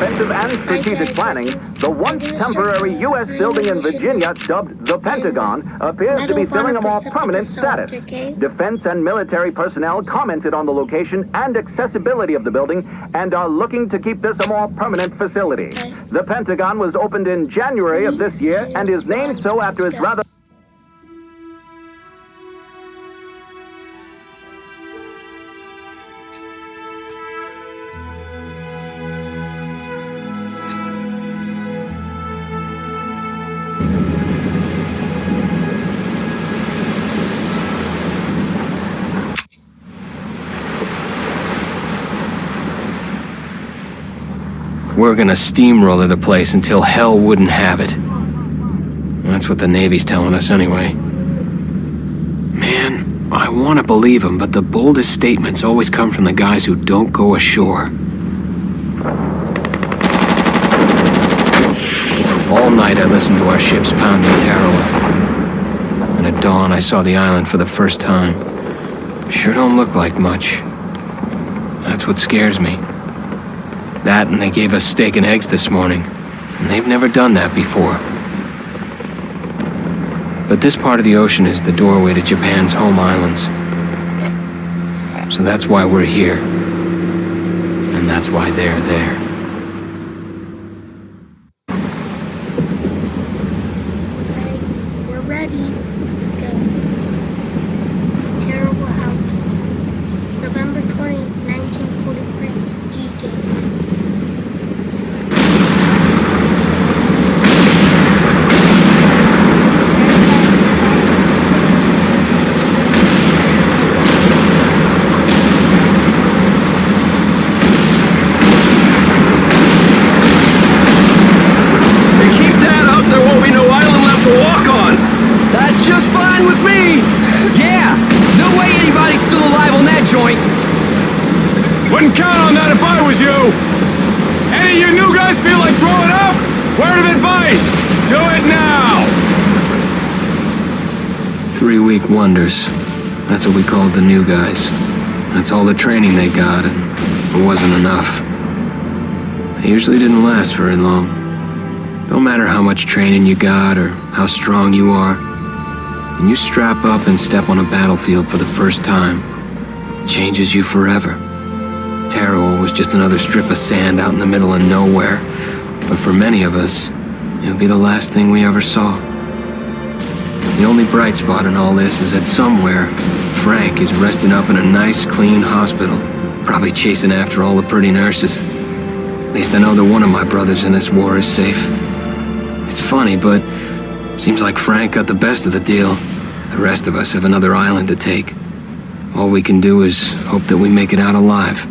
offensive and strategic planning, the once temporary U.S. building in Virginia, dubbed the Pentagon, appears to be filling a more permanent status. Defense and military personnel commented on the location and accessibility of the building and are looking to keep this a more permanent facility. The Pentagon was opened in January of this year and is named so after its rather We're gonna steamroller the place until hell wouldn't have it. That's what the Navy's telling us anyway. Man, I want to believe them, but the boldest statements always come from the guys who don't go ashore. All night I listened to our ships pounding Tarawa. And at dawn I saw the island for the first time. Sure don't look like much. That's what scares me. That and they gave us steak and eggs this morning. And they've never done that before. But this part of the ocean is the doorway to Japan's home islands. So that's why we're here. And that's why they're there. We're ready. Let's go. Terrible out. November 20, 1943. D-Day. They keep that up, there won't be no island left to walk on. That's just fine with me. Yeah, no way anybody's still alive on that joint. Wouldn't count on that if I was you. Any of you new guys feel like throwing up? Word of advice, do it now. Three week wonders. That's what we called the new guys. That's all the training they got, and it wasn't enough. They usually didn't last very long. Don't matter how much training you got or how strong you are. When you strap up and step on a battlefield for the first time, it changes you forever. Tarawa was just another strip of sand out in the middle of nowhere, but for many of us, it would be the last thing we ever saw. The only bright spot in all this is that somewhere, Frank is resting up in a nice, clean hospital, probably chasing after all the pretty nurses. At least I know that one of my brothers in this war is safe. It's funny, but seems like Frank got the best of the deal. The rest of us have another island to take. All we can do is hope that we make it out alive.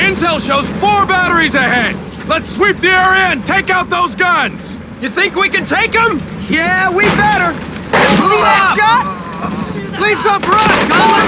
Intel shows four batteries ahead! Let's sweep the area and take out those guns! You think we can take them? Yeah, we better! See that shot? Leaps up rush! Call!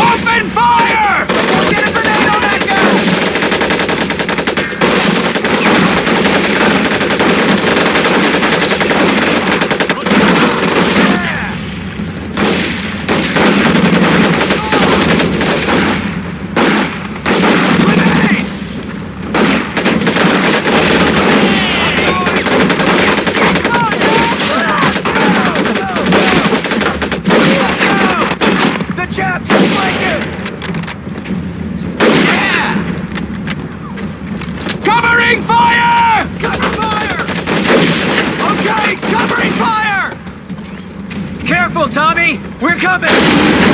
Open fire! Get a grenade on that guy! We're coming!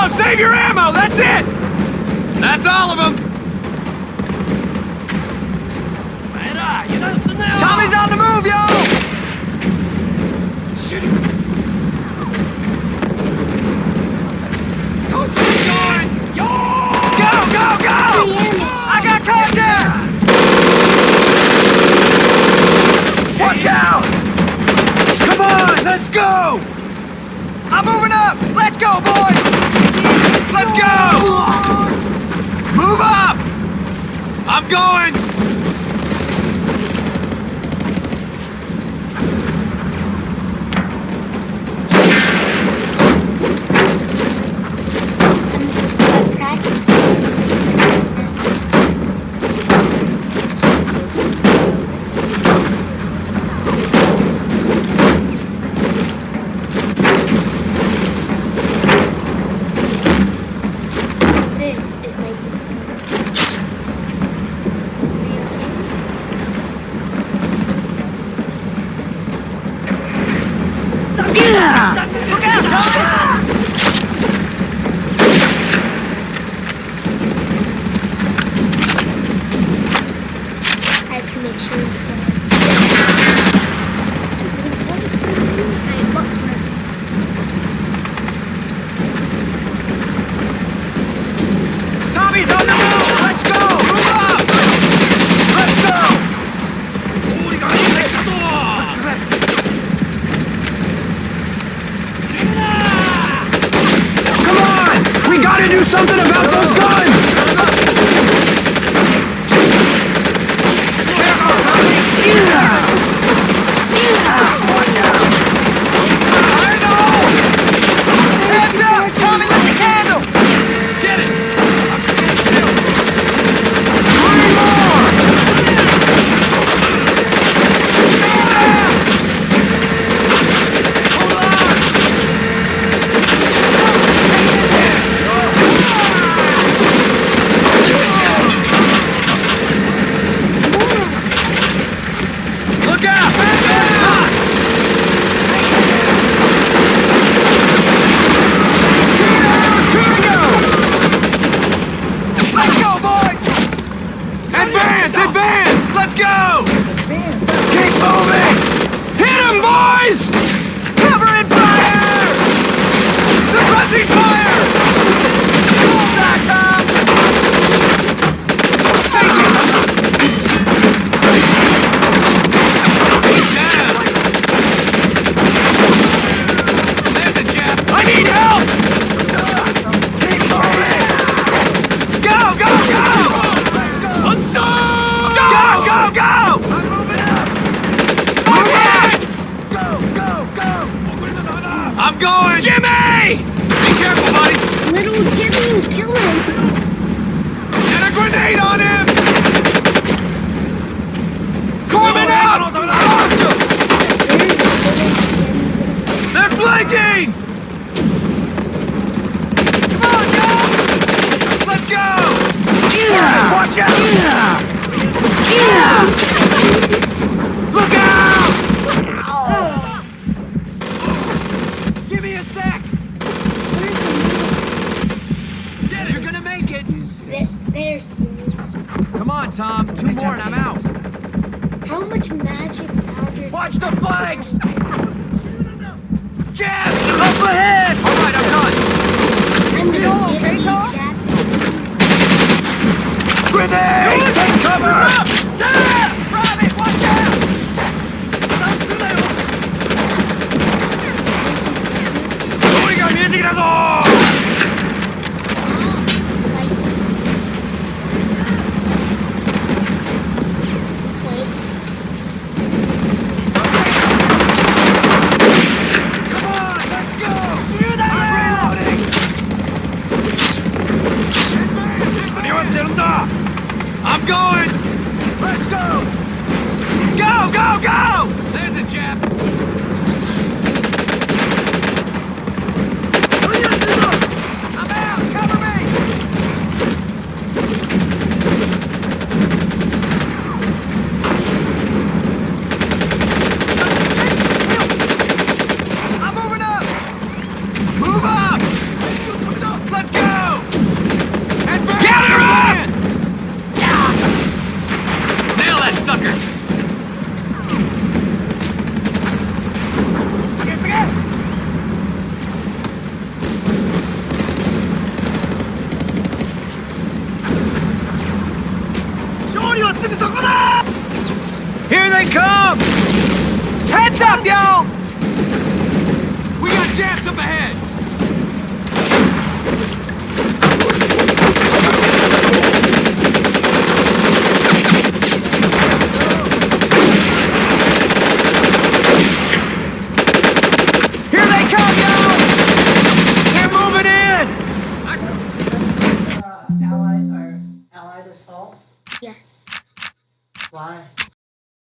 Apollo, save your ammo! That's it! That's all of them! Tommy's on the move, yo! Shoot him! Torch is going! Yo! Go, go, go! I got contact! Watch out! Come on, let's go! I'm moving up! Let's go, boys! Let's go! Move up! I'm going! do something about those guns!